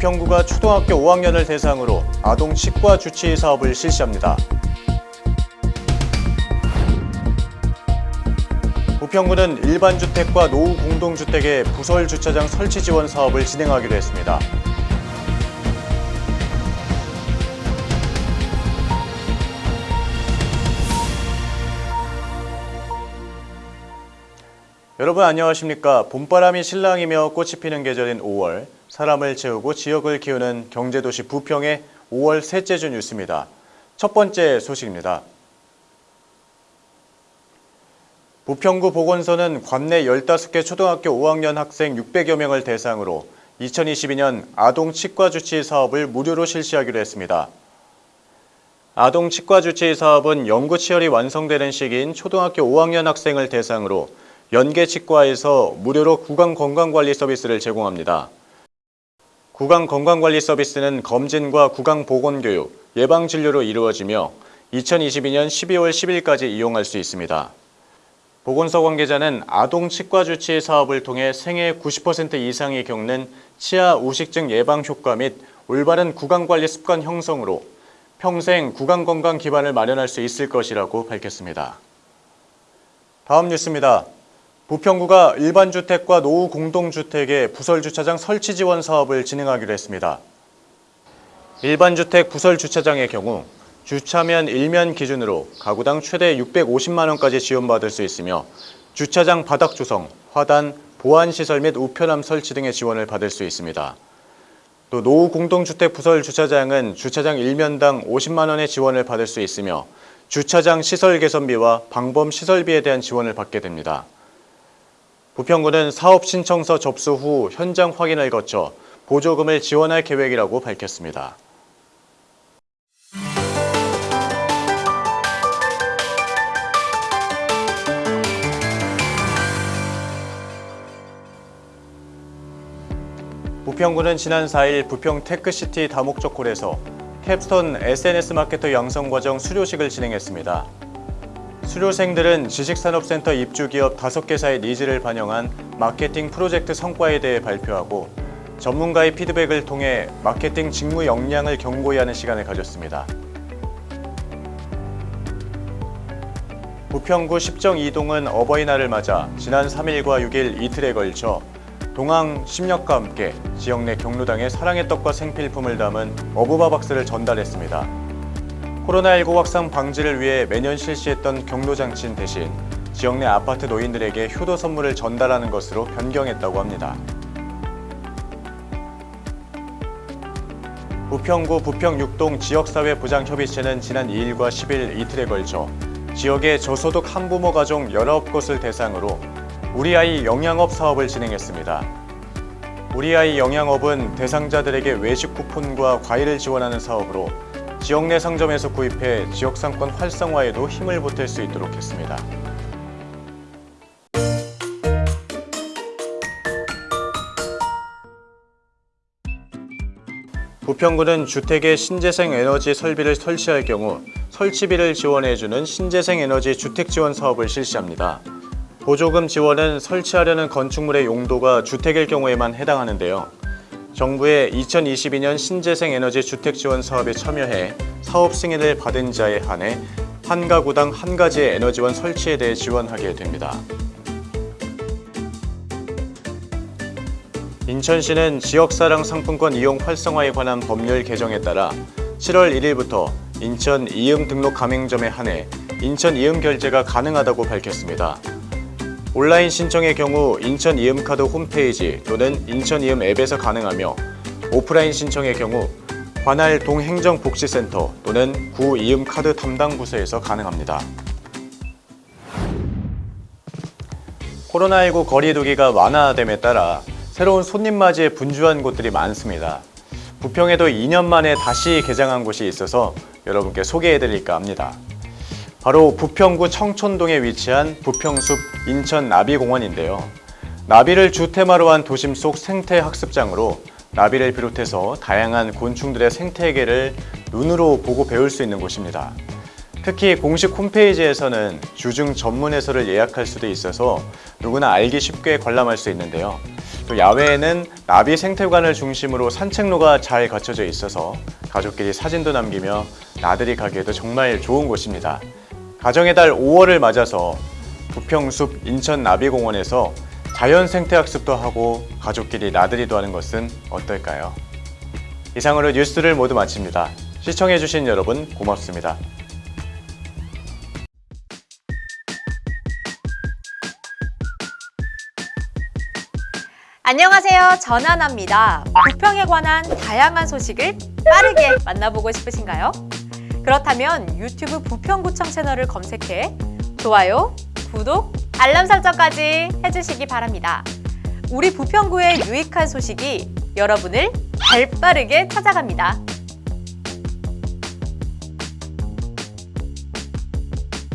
부평구가 초등학교 5학년을 대상으로 아동 치과 주치 사업을 실시합니다. 부평구는 일반 주택과 노후 공동주택의 부설 주차장 설치 지원 사업을 진행하기로 했습니다. 여러분 안녕하십니까 봄바람이 신랑이며 꽃이 피는 계절인 5월 사람을 채우고 지역을 키우는 경제도시 부평의 5월 셋째 주 뉴스입니다. 첫 번째 소식입니다. 부평구 보건소는 관내 15개 초등학교 5학년 학생 600여 명을 대상으로 2022년 아동 치과 주치 사업을 무료로 실시하기로 했습니다. 아동 치과 주치 사업은 연구 치열이 완성되는 시기인 초등학교 5학년 학생을 대상으로 연계 치과에서 무료로 구강 건강 관리 서비스를 제공합니다. 구강 건강관리 서비스는 검진과 구강 보건교육, 예방진료로 이루어지며 2022년 12월 10일까지 이용할 수 있습니다. 보건소 관계자는 아동 치과 주치 사업을 통해 생애 90% 이상이 겪는 치아 우식증 예방 효과 및 올바른 구강관리 습관 형성으로 평생 구강건강 기반을 마련할 수 있을 것이라고 밝혔습니다. 다음 뉴스입니다. 부평구가 일반주택과 노후 공동주택의 부설주차장 설치 지원 사업을 진행하기로 했습니다. 일반주택 부설주차장의 경우 주차면 1면 기준으로 가구당 최대 650만 원까지 지원받을 수 있으며 주차장 바닥 조성, 화단, 보안시설 및 우편함 설치 등의 지원을 받을 수 있습니다. 또 노후 공동주택 부설 주차장은 주차장 1면당 50만 원의 지원을 받을 수 있으며 주차장 시설 개선비와 방범 시설비에 대한 지원을 받게 됩니다. 부평구는 사업 신청서 접수 후 현장 확인을 거쳐 보조금을 지원할 계획이라고 밝혔습니다. 부평구는 지난 4일 부평 테크시티 다목적홀에서 capstone SNS 마케터 양성과정 수료식을 진행했습니다. 수료생들은 지식산업센터 입주기업 5개사의 needs를 반영한 마케팅 프로젝트 성과에 대해 발표하고 전문가의 피드백을 통해 마케팅 직무 역량을 견고히 하는 시간을 가졌습니다. 부평구 십정 이동은 어버이날을 맞아 지난 3일과 6일 이틀에 걸쳐 동항 심력과 함께 지역 내 경로당에 사랑의 떡과 생필품을 담은 어부바 박스를 전달했습니다. 코로나19 확산 방지를 위해 매년 실시했던 경로장친 대신 지역 내 아파트 노인들에게 효도 선물을 전달하는 것으로 변경했다고 합니다. 부평구 부평육동 지역사회보장협의체는 지난 2일과 10일 이틀에 걸쳐 지역의 저소득 한부모 가족 19곳을 대상으로 우리 아이 영양업 사업을 진행했습니다. 우리 아이 영양업은 대상자들에게 외식 쿠폰과 과일을 지원하는 사업으로 지역 내 상점에서 구입해 지역 상권 활성화에도 힘을 보탤 수 있도록 했습니다. 부평구는 주택에 신재생 에너지 설비를 설치할 경우 설치비를 지원해주는 신재생 에너지 주택 지원 사업을 실시합니다. 보조금 지원은 설치하려는 건축물의 용도가 주택일 경우에만 해당하는데요. 정부의 2022년 신재생 에너지 주택 지원 사업에 참여해 사업 승인을 받은 자에 한해 한 가구당 한 가지의 에너지원 설치에 대해 지원하게 됩니다. 인천시는 지역사랑 상품권 이용 활성화에 관한 법률 개정에 따라 7월 1일부터 인천 이음 등록 가맹점에 한해 인천 이음 결제가 가능하다고 밝혔습니다. 온라인 신청의 경우 인천 이음카드 홈페이지 또는 인천 이음 앱에서 가능하며 오프라인 신청의 경우 관할 동행정복지센터 또는 구 이음카드 담당 부서에서 가능합니다. 코로나19 거리두기가 완화됨에 따라 새로운 손님 맞이에 분주한 곳들이 많습니다. 부평에도 2년 만에 다시 개장한 곳이 있어서 여러분께 소개해드릴까 합니다. 바로 부평구 청촌동에 위치한 부평숲 인천 나비공원인데요. 나비를 주테마로 한 도심 속 생태학습장으로 나비를 비롯해서 다양한 곤충들의 생태계를 눈으로 보고 배울 수 있는 곳입니다. 특히 공식 홈페이지에서는 주중 전문 해설을 예약할 수도 있어서 누구나 알기 쉽게 관람할 수 있는데요. 또 야외에는 나비 생태관을 중심으로 산책로가 잘 갖춰져 있어서 가족끼리 사진도 남기며 나들이 가기에도 정말 좋은 곳입니다. 가정의 달 5월을 맞아서 부평숲 인천 나비공원에서 자연 생태학습도 하고 가족끼리 나들이도 하는 것은 어떨까요? 이상으로 뉴스를 모두 마칩니다. 시청해주신 여러분 고맙습니다. 안녕하세요. 전하나입니다. 부평에 관한 다양한 소식을 빠르게 만나보고 싶으신가요? 그렇다면 유튜브 부평구청 채널을 검색해 좋아요, 구독, 알람 설정까지 해주시기 바랍니다. 우리 부평구의 유익한 소식이 여러분을 발빠르게 찾아갑니다.